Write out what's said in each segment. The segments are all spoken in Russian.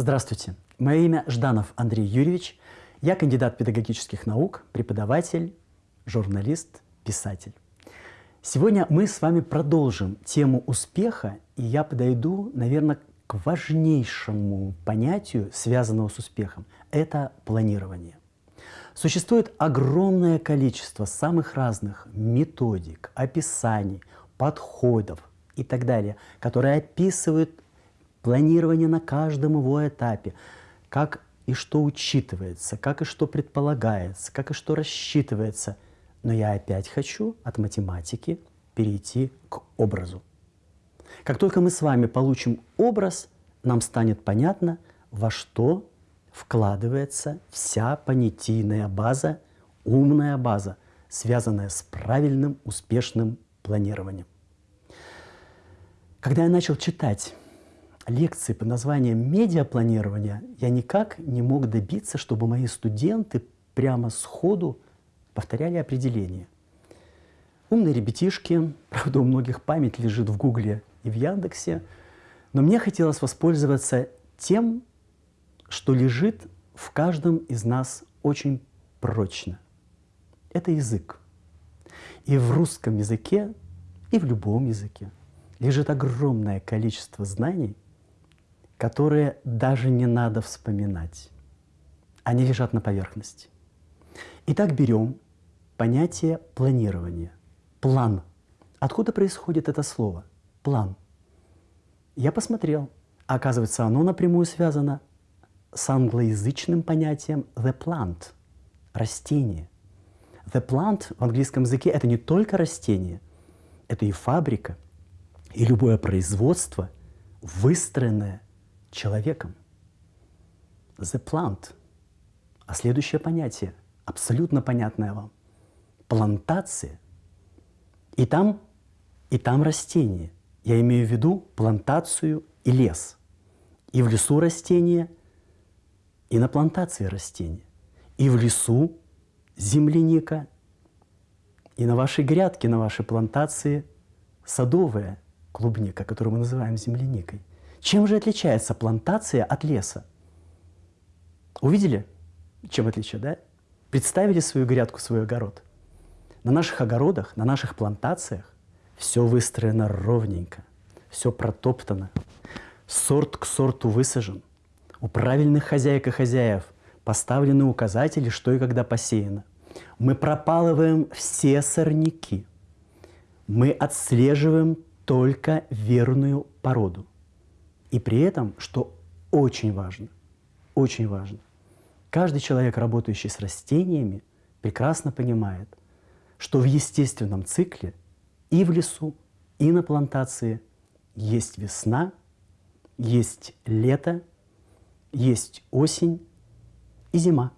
Здравствуйте. Мое имя Жданов Андрей Юрьевич. Я кандидат педагогических наук, преподаватель, журналист, писатель. Сегодня мы с вами продолжим тему успеха, и я подойду, наверное, к важнейшему понятию, связанному с успехом. Это планирование. Существует огромное количество самых разных методик, описаний, подходов и так далее, которые описывают планирование на каждом его этапе, как и что учитывается, как и что предполагается, как и что рассчитывается. Но я опять хочу от математики перейти к образу. Как только мы с вами получим образ, нам станет понятно, во что вкладывается вся понятийная база, умная база, связанная с правильным, успешным планированием. Когда я начал читать лекции под названием «Медиапланирование», я никак не мог добиться, чтобы мои студенты прямо сходу повторяли определение. Умные ребятишки, правда, у многих память лежит в Гугле и в Яндексе, но мне хотелось воспользоваться тем, что лежит в каждом из нас очень прочно. Это язык. И в русском языке, и в любом языке лежит огромное количество знаний, которые даже не надо вспоминать. Они лежат на поверхности. Итак, берем понятие планирования. План. Откуда происходит это слово? План. Я посмотрел. Оказывается, оно напрямую связано с англоязычным понятием the plant – растение. The plant в английском языке – это не только растение, это и фабрика, и любое производство, выстроенное человеком. The plant. А следующее понятие, абсолютно понятное вам – плантация. И там, и там растение. Я имею в виду плантацию и лес. И в лесу растения – и на плантации растения, и в лесу земляника, и на вашей грядке, на вашей плантации садовая клубника, которую мы называем земляникой. Чем же отличается плантация от леса? Увидели, чем отличие, да? Представили свою грядку, свой огород. На наших огородах, на наших плантациях все выстроено ровненько, все протоптано, сорт к сорту высажен, у правильных хозяек и хозяев поставлены указатели, что и когда посеяно. Мы пропалываем все сорняки. Мы отслеживаем только верную породу. И при этом, что очень важно, очень важно, каждый человек, работающий с растениями, прекрасно понимает, что в естественном цикле и в лесу, и на плантации есть весна, есть лето есть осень и зима.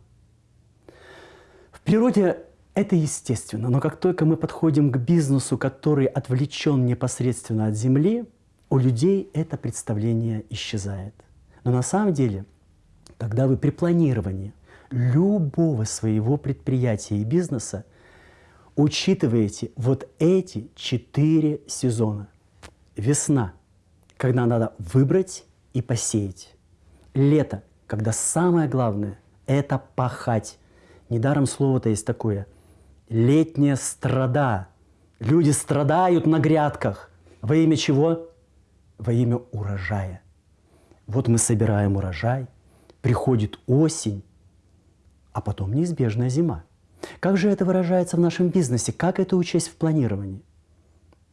В природе это естественно, но как только мы подходим к бизнесу, который отвлечен непосредственно от земли, у людей это представление исчезает. Но на самом деле, когда вы при планировании любого своего предприятия и бизнеса учитываете вот эти четыре сезона. Весна, когда надо выбрать и посеять лето, когда самое главное – это пахать. Недаром слово-то есть такое. Летняя страда. Люди страдают на грядках. Во имя чего? Во имя урожая. Вот мы собираем урожай, приходит осень, а потом неизбежная зима. Как же это выражается в нашем бизнесе? Как это учесть в планировании?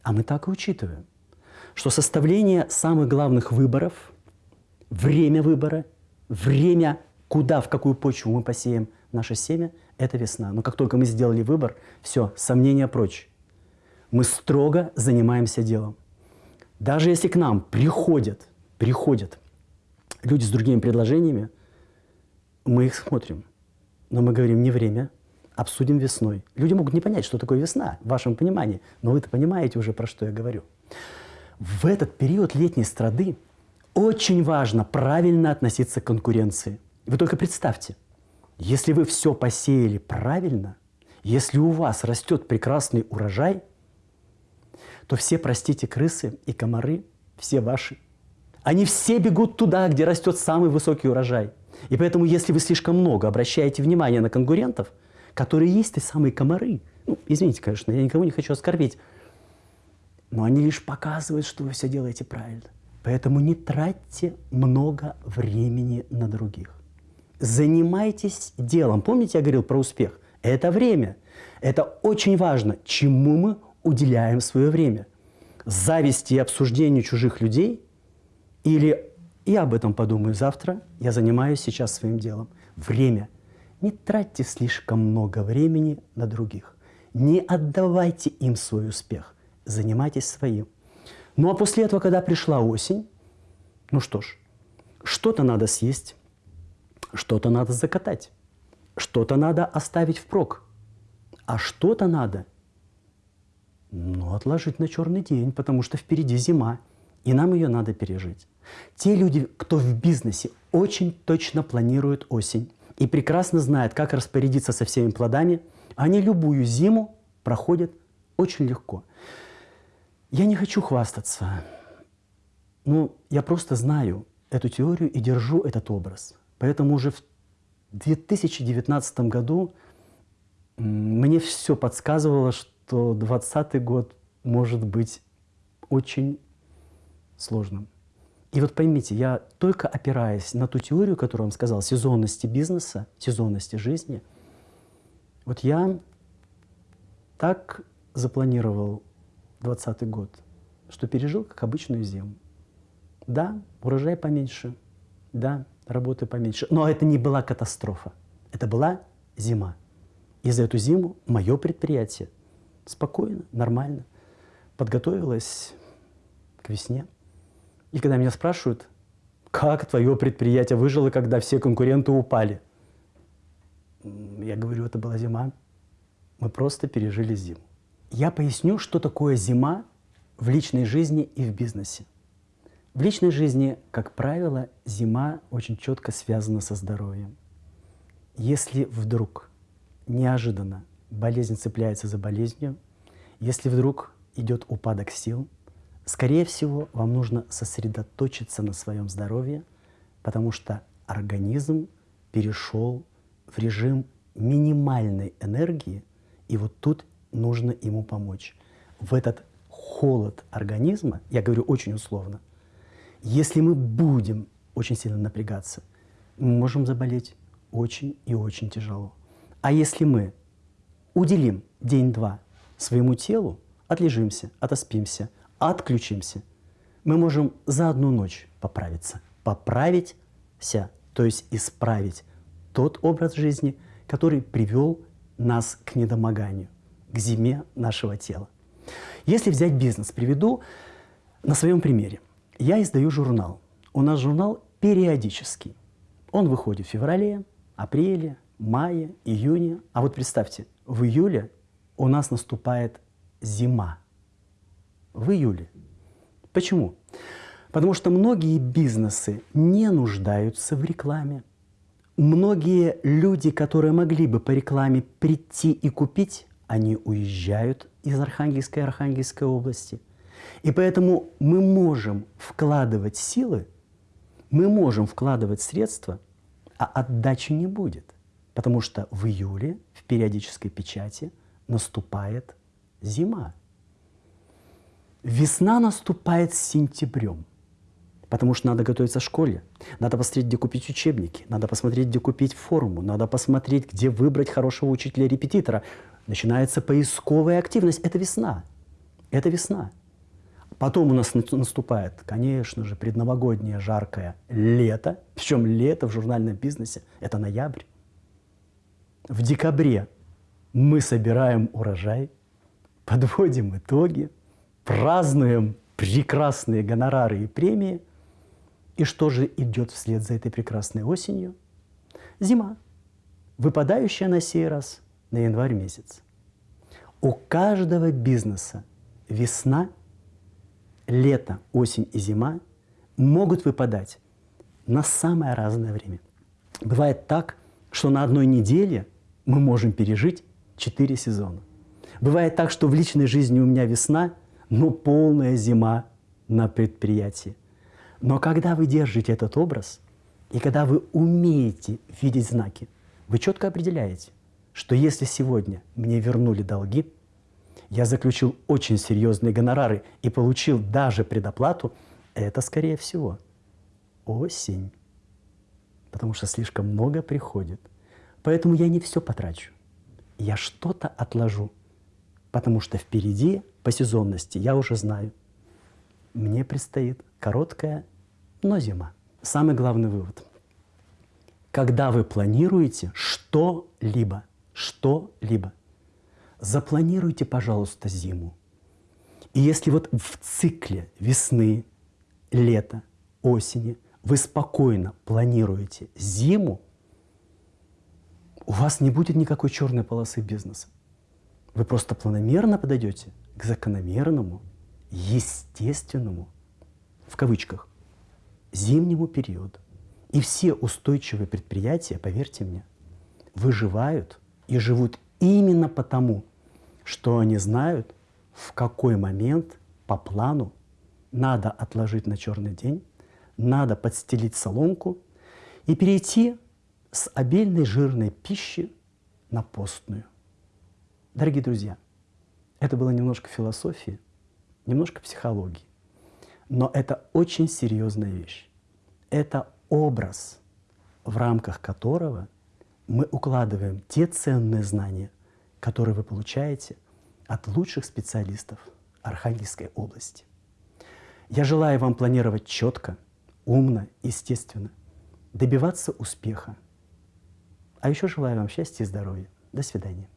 А мы так и учитываем, что составление самых главных выборов – время выбора, время, куда, в какую почву мы посеем наше семя, это весна. Но как только мы сделали выбор, все, сомнения прочь. Мы строго занимаемся делом. Даже если к нам приходят, приходят люди с другими предложениями, мы их смотрим. Но мы говорим не время, обсудим весной. Люди могут не понять, что такое весна, в вашем понимании, но вы-то понимаете уже, про что я говорю. В этот период летней страды очень важно правильно относиться к конкуренции. Вы только представьте, если вы все посеяли правильно, если у вас растет прекрасный урожай, то все, простите, крысы и комары, все ваши, Они все бегут туда, где растет самый высокий урожай. И поэтому, если вы слишком много обращаете внимание на конкурентов, которые есть те самые комары, ну, извините, конечно, я никого не хочу оскорбить, но они лишь показывают, что вы все делаете правильно. Поэтому не тратьте много времени на других. Занимайтесь делом. Помните, я говорил про успех? Это время. Это очень важно, чему мы уделяем свое время. Зависти и обсуждению чужих людей или «я об этом подумаю завтра, я занимаюсь сейчас своим делом». Время. Не тратьте слишком много времени на других. Не отдавайте им свой успех. Занимайтесь своим. Ну а после этого, когда пришла осень, ну что ж, что-то надо съесть, что-то надо закатать, что-то надо оставить впрок, а что-то надо ну, отложить на черный день, потому что впереди зима, и нам ее надо пережить. Те люди, кто в бизнесе, очень точно планируют осень и прекрасно знают, как распорядиться со всеми плодами, они любую зиму проходят очень легко. Я не хочу хвастаться, но я просто знаю эту теорию и держу этот образ. Поэтому уже в 2019 году мне все подсказывало, что 2020 год может быть очень сложным. И вот поймите, я только опираясь на ту теорию, которую вам сказал, сезонности бизнеса, сезонности жизни, вот я так запланировал 2020 год, что пережил как обычную зиму. Да, урожай поменьше, да, работы поменьше, но это не была катастрофа, это была зима. И за эту зиму мое предприятие спокойно, нормально подготовилось к весне. И когда меня спрашивают, как твое предприятие выжило, когда все конкуренты упали? Я говорю, это была зима. Мы просто пережили зиму. Я поясню, что такое зима в личной жизни и в бизнесе. В личной жизни, как правило, зима очень четко связана со здоровьем. Если вдруг неожиданно болезнь цепляется за болезнью, если вдруг идет упадок сил – Скорее всего, вам нужно сосредоточиться на своем здоровье, потому что организм перешел в режим минимальной энергии, и вот тут нужно ему помочь. В этот холод организма, я говорю очень условно, если мы будем очень сильно напрягаться, мы можем заболеть очень и очень тяжело. А если мы уделим день-два своему телу, отлежимся, отоспимся – отключимся, мы можем за одну ночь поправиться. Поправиться, то есть исправить тот образ жизни, который привел нас к недомоганию, к зиме нашего тела. Если взять бизнес, приведу на своем примере. Я издаю журнал. У нас журнал периодический. Он выходит в феврале, апреле, мае, июне. А вот представьте, в июле у нас наступает зима в июле. Почему? Потому что многие бизнесы не нуждаются в рекламе. Многие люди, которые могли бы по рекламе прийти и купить, они уезжают из Архангельской и Архангельской области. И поэтому мы можем вкладывать силы, мы можем вкладывать средства, а отдачи не будет. Потому что в июле в периодической печати наступает зима. Весна наступает сентябрем, потому что надо готовиться к школе, надо посмотреть, где купить учебники, надо посмотреть, где купить форму, надо посмотреть, где выбрать хорошего учителя-репетитора. Начинается поисковая активность. Это весна. Это весна. Потом у нас наступает, конечно же, предновогоднее жаркое лето. Причем лето в журнальном бизнесе – это ноябрь. В декабре мы собираем урожай, подводим итоги – празднуем прекрасные гонорары и премии. И что же идет вслед за этой прекрасной осенью? Зима, выпадающая на сей раз на январь месяц. У каждого бизнеса весна, лето, осень и зима могут выпадать на самое разное время. Бывает так, что на одной неделе мы можем пережить четыре сезона. Бывает так, что в личной жизни у меня весна – но полная зима на предприятии. Но когда вы держите этот образ, и когда вы умеете видеть знаки, вы четко определяете, что если сегодня мне вернули долги, я заключил очень серьезные гонорары и получил даже предоплату, это, скорее всего, осень. Потому что слишком много приходит. Поэтому я не все потрачу. Я что-то отложу. Потому что впереди по сезонности я уже знаю. Мне предстоит короткая, но зима. Самый главный вывод. Когда вы планируете что-либо, что-либо, запланируйте, пожалуйста, зиму. И если вот в цикле весны, лета, осени вы спокойно планируете зиму, у вас не будет никакой черной полосы бизнеса. Вы просто планомерно подойдете к закономерному, естественному, в кавычках, зимнему периоду. И все устойчивые предприятия, поверьте мне, выживают и живут именно потому, что они знают, в какой момент по плану надо отложить на черный день, надо подстелить соломку и перейти с обильной жирной пищи на постную. Дорогие друзья, это было немножко философии, немножко психологии, но это очень серьезная вещь. Это образ, в рамках которого мы укладываем те ценные знания, которые вы получаете от лучших специалистов Архангельской области. Я желаю вам планировать четко, умно, естественно, добиваться успеха. А еще желаю вам счастья и здоровья. До свидания.